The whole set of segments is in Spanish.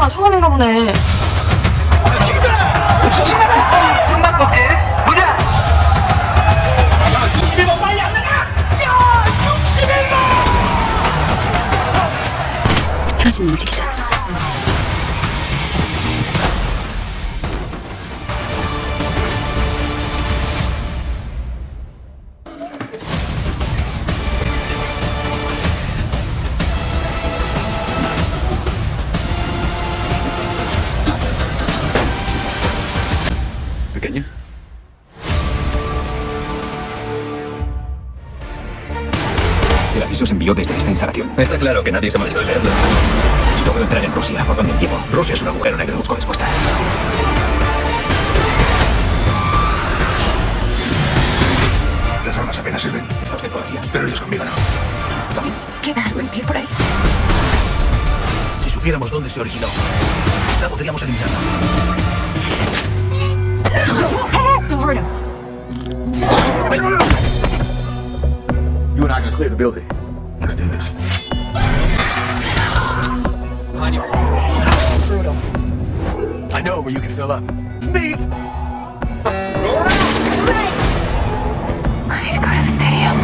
아, 천원이랑 천원인가 보네 친구들! 지금 뭐지? Desde esta instalación. Está claro que nadie se molestó en leerlo. Si logro entrar en Rusia, ¿por dónde empiezo? Rusia es un agujero negro, busco respuestas. Las armas apenas sirven, ¿A usted policía? pero ellos conmigo no. Queda algo en pie por ahí. Si supiéramos dónde se originó, la podríamos eliminar. You and I can clear the building. Let's do this. Brutal. I know where you can fill up. Meet! I need to go to the stadium.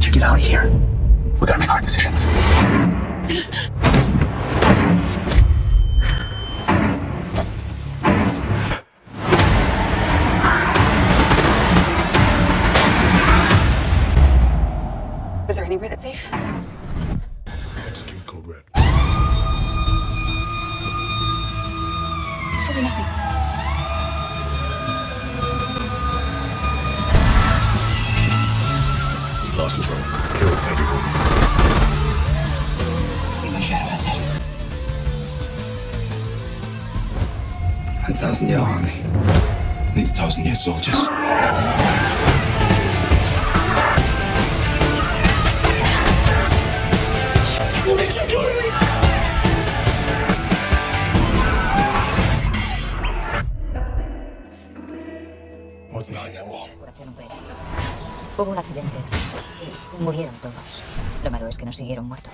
You get out of here, we gotta make hard decisions. Thousand year army needs thousand year soldiers. What makes you do? What's not in that wall? Operación Umbrella. Hubo un accidente. Murieron todos. Lo malo es que nos siguieron muertos.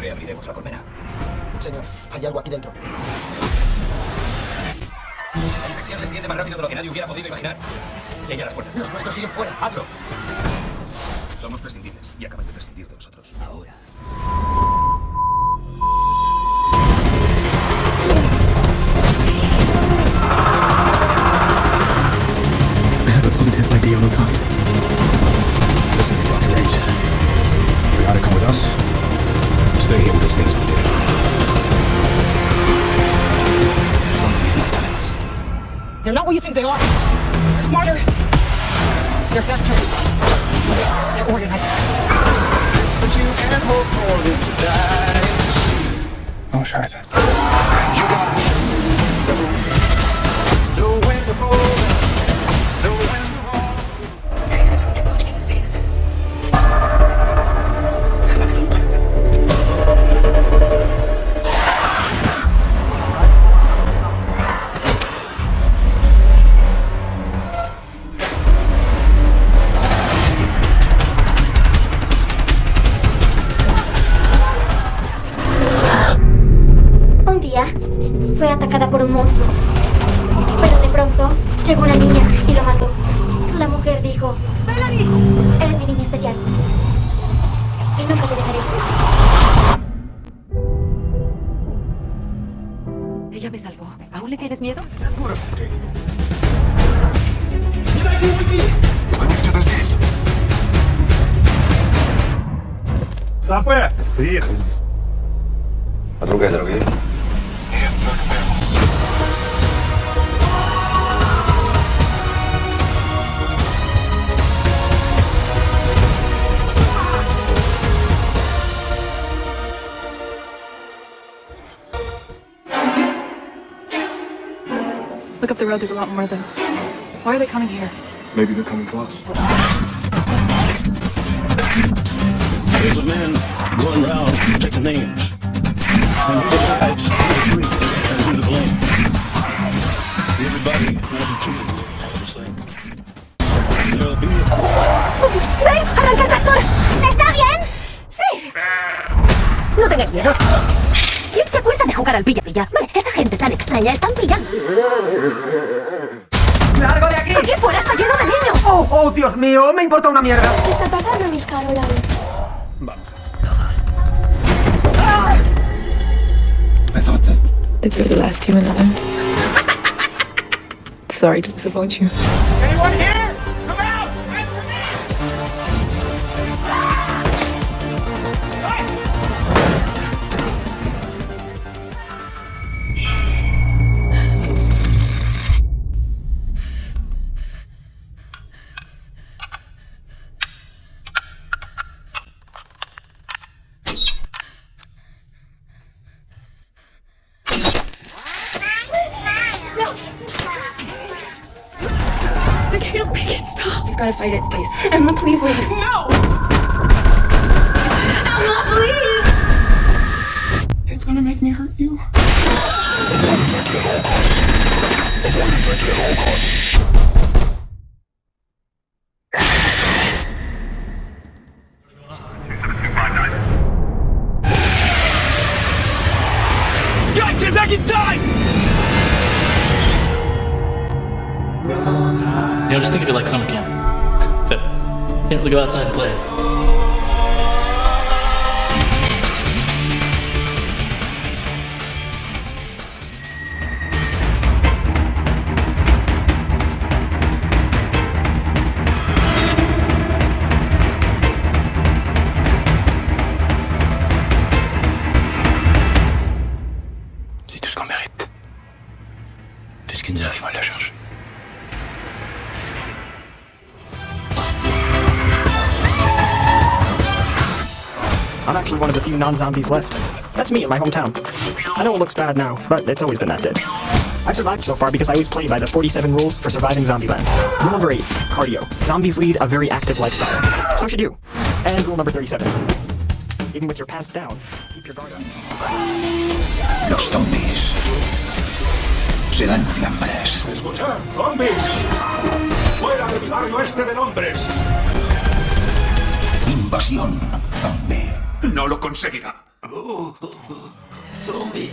Reabriremos la colmena. Señor, hay algo aquí dentro. Se extiende más rápido de lo que nadie hubiera podido imaginar. Sella las puertas. Los nuestros siguen fuera. ¡Hazlo! Somos prescindibles y acaban de prescindir de nosotros. Ahora. I have a positive ID on the target. You gotta come with us. Stay here with those things They're not what you think they are. They're smarter. They're faster. They're organized. Oh, scheiße. atacada por un monstruo. Pero de pronto llegó una niña y lo mató. La mujer dijo, eres mi niña especial. Y nunca te dejaré. Ella me salvó. ¿Aún le tienes miedo? Стопе! Приехали. А другая дорога есть? The road, there's a lot more of them. Why are they coming here? Maybe they're coming for us. There's a man going around taking names. And he decides who to treat and who to blame. Everybody will be treated all the same. There'll be ¡Dave! ¡Arranca el tractor! ¿Está bien? ¡Sí! No tengáis miedo. Jugar? al pilla-pilla. Vale, esa gente tan extraña están pillando. ¡Largo de aquí! ¡Aquí fuera está lleno de niños! ¡Oh, oh, Dios mío! ¡Me importa una mierda! ¿Qué está pasando, Miss Caroline? I thought that Think we're the last human Earth. Sorry to disappoint you. Anyone here? You've got to fight it, Stace. Emma, please leave. No! Emma, please! It's gonna make me hurt you. God, get back inside! You know, just think of it like summer camp. C'est tout ce qu'on mérite. Puisqu'ils arrivent à la chercher. I'm actually one of the few non-zombies left. That's me in my hometown. I know it looks bad now, but it's always been that dead. I've survived so far because I always play by the 47 rules for surviving Zombieland. Rule number 8, cardio. Zombies lead a very active lifestyle. So should you. And rule number 37. Even with your pants down, keep your guard up. Los zombies serán fiambres. ¡Escuchad, zombies! ¡Fuera del barrio este de Londres! Invasión zombie. No lo conseguirá. Zombie.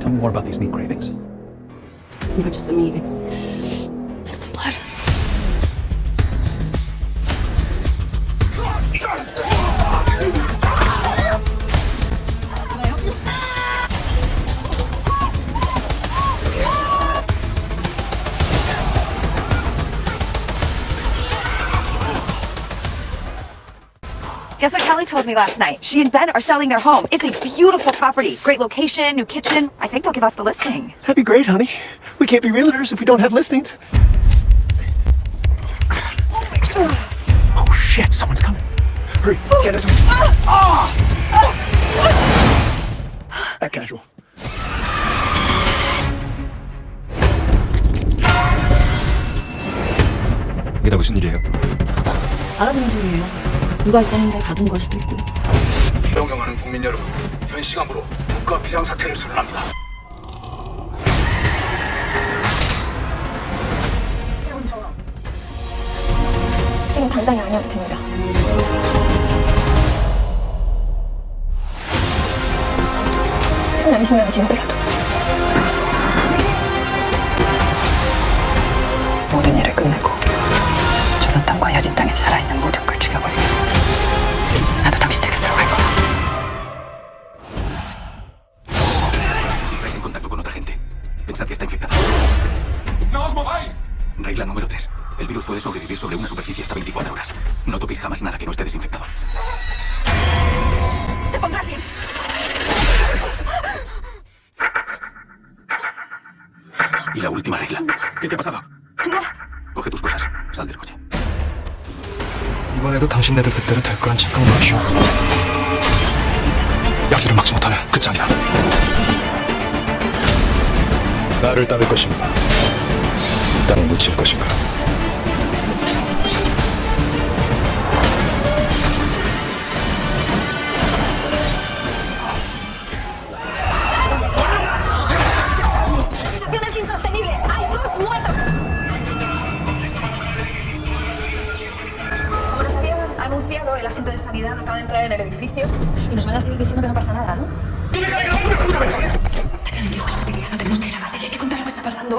Tell me more about these meat cravings. It's not just the meat, it's. It's the blood. Guess what Kelly told me last night? She and Ben are selling their home. It's a beautiful property. Great location, new kitchen. I think they'll give us the listing. That'd be great, honey. We can't be realtors if we don't have listings. Oh shit, someone's coming. Hurry, get us. That casual. 이게 다 무슨 일이에요? 알아보는 중이에요. 누가 입었는데 가둔 걸 수도 있고요. 존경하는 국민 여러분, 현 시간부로 국가 비상사태를 선언합니다. 지금 당장이 아니어도 됩니다. 십년, 이십 년이 지나더라도 모든 일을 끝내고 조선 땅과 여진 땅에 살아있는 모든 걸 죽여버리고 나도 당신 곁에 들어갈 거야. Entráis en contacto con otra gente. Pensad que está infectada. ¡No os mováis! Regla número 3. El virus puede sobrevivir sobre una superficie Y la última regla. ¿Qué te ha pasado? Coge tus cosas. Sal del coche. 이번에도 당신네들 뜻대로 될 거란 착각을 마시오. 야기를 막지 못하면 끝장이다. 나를 따를 것인가? 땅을 묻힐 것인가? Entrar en el edificio y nos van a seguir diciendo que no pasa nada, ¿no? ¡Tú deja de grabar una puta vez! No tenemos que grabar, hay que contar lo que está pasando.